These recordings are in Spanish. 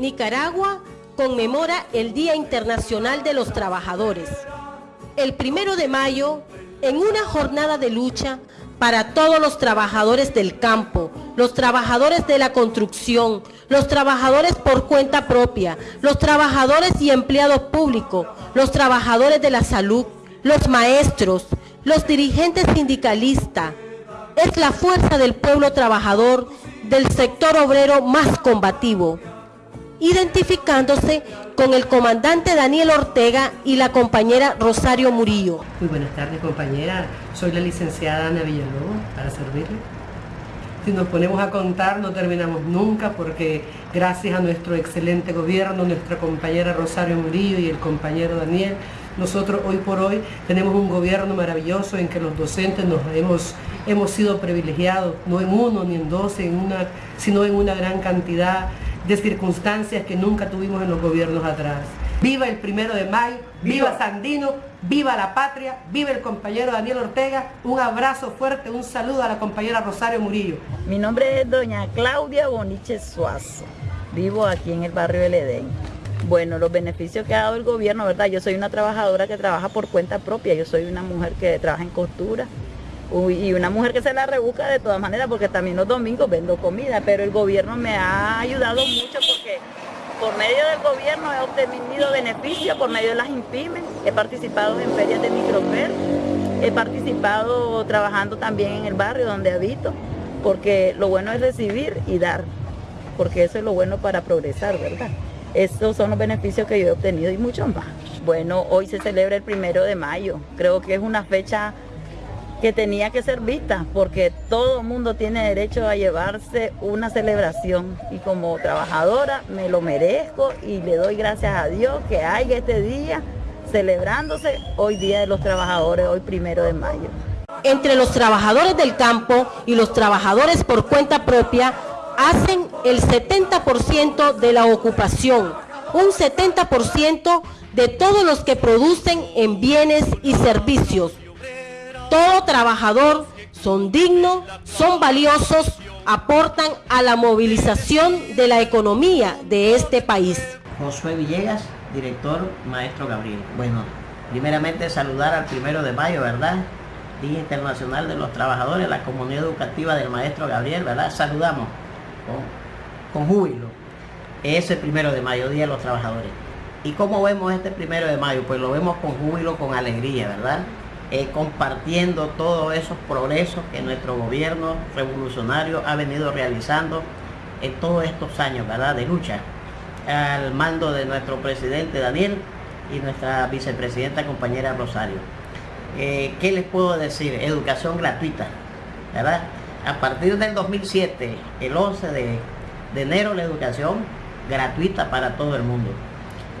Nicaragua conmemora el Día Internacional de los Trabajadores. El primero de mayo, en una jornada de lucha para todos los trabajadores del campo, los trabajadores de la construcción, los trabajadores por cuenta propia, los trabajadores y empleados públicos, los trabajadores de la salud, los maestros, los dirigentes sindicalistas. Es la fuerza del pueblo trabajador del sector obrero más combativo identificándose con el comandante Daniel Ortega y la compañera Rosario Murillo. Muy buenas tardes compañera, soy la licenciada Ana Villalobos para servirle. Si nos ponemos a contar no terminamos nunca porque gracias a nuestro excelente gobierno, nuestra compañera Rosario Murillo y el compañero Daniel, nosotros hoy por hoy tenemos un gobierno maravilloso en que los docentes nos hemos, hemos sido privilegiados, no en uno ni en dos, en una, sino en una gran cantidad de circunstancias que nunca tuvimos en los gobiernos atrás. Viva el primero de mayo, viva, Sandino, viva la patria, viva el compañero Daniel Ortega, un abrazo fuerte, un saludo a la compañera Rosario Murillo. Mi nombre es doña Claudia Boniche Suazo, vivo aquí en el barrio del Edén. Bueno, los beneficios que ha dado el gobierno, ¿verdad? Yo soy una trabajadora que trabaja por cuenta propia, yo soy una mujer que trabaja en costura, y una mujer que se la rebusca de todas maneras porque también los domingos vendo comida, pero el gobierno me ha ayudado mucho porque por medio del gobierno he obtenido beneficios por medio de las INPIMES, he participado en ferias de microfer, he participado trabajando también en el barrio donde habito, porque lo bueno es recibir y dar, porque eso es lo bueno para progresar, ¿verdad? Estos son los beneficios que yo he obtenido y muchos más. Bueno, hoy se celebra el primero de mayo, creo que es una fecha que tenía que ser vista, porque todo el mundo tiene derecho a llevarse una celebración y como trabajadora me lo merezco y le doy gracias a Dios que haya este día celebrándose hoy Día de los Trabajadores, hoy primero de mayo. Entre los trabajadores del campo y los trabajadores por cuenta propia hacen el 70% de la ocupación, un 70% de todos los que producen en bienes y servicios todo trabajador son dignos, son valiosos, aportan a la movilización de la economía de este país. Josué Villegas, director Maestro Gabriel. Bueno, primeramente saludar al primero de mayo, ¿verdad? Día Internacional de los Trabajadores, la comunidad educativa del Maestro Gabriel, ¿verdad? Saludamos con, con júbilo. Ese primero de mayo, Día de los Trabajadores. ¿Y cómo vemos este primero de mayo? Pues lo vemos con júbilo, con alegría, ¿verdad? Eh, compartiendo todos esos progresos que nuestro gobierno revolucionario ha venido realizando en todos estos años ¿verdad? de lucha al mando de nuestro presidente Daniel y nuestra vicepresidenta compañera Rosario. Eh, ¿Qué les puedo decir? Educación gratuita, ¿verdad? A partir del 2007, el 11 de, de enero, la educación gratuita para todo el mundo.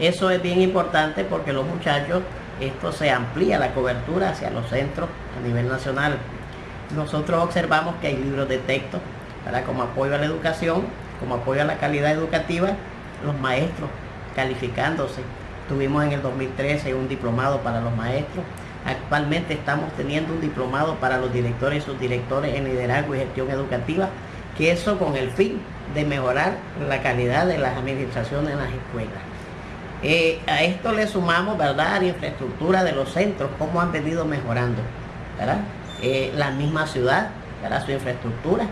Eso es bien importante porque los muchachos esto se amplía la cobertura hacia los centros a nivel nacional. Nosotros observamos que hay libros de texto para como apoyo a la educación, como apoyo a la calidad educativa, los maestros calificándose. Tuvimos en el 2013 un diplomado para los maestros. Actualmente estamos teniendo un diplomado para los directores y subdirectores en liderazgo y gestión educativa, que eso con el fin de mejorar la calidad de las administraciones en las escuelas. Eh, a esto le sumamos, ¿verdad?, la infraestructura de los centros, cómo han venido mejorando, ¿verdad? Eh, la misma ciudad, ¿verdad?, su infraestructura.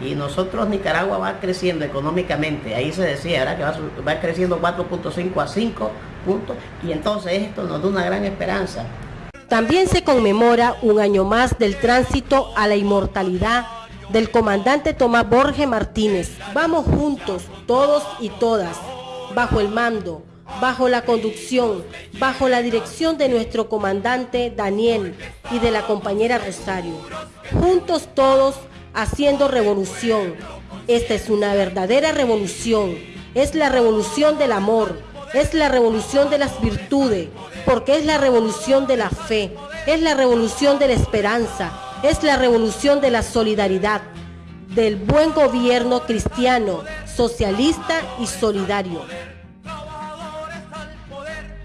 Y nosotros, Nicaragua va creciendo económicamente, ahí se decía, ¿verdad?, que va, va creciendo 4.5 a 5 puntos, y entonces esto nos da una gran esperanza. También se conmemora un año más del tránsito a la inmortalidad del comandante Tomás Borges Martínez. Vamos juntos, todos y todas, bajo el mando, bajo la conducción, bajo la dirección de nuestro comandante Daniel y de la compañera Rosario. Juntos todos haciendo revolución. Esta es una verdadera revolución. Es la revolución del amor, es la revolución de las virtudes, porque es la revolución de la fe, es la revolución de la esperanza, es la revolución de la solidaridad, del buen gobierno cristiano, socialista y solidario.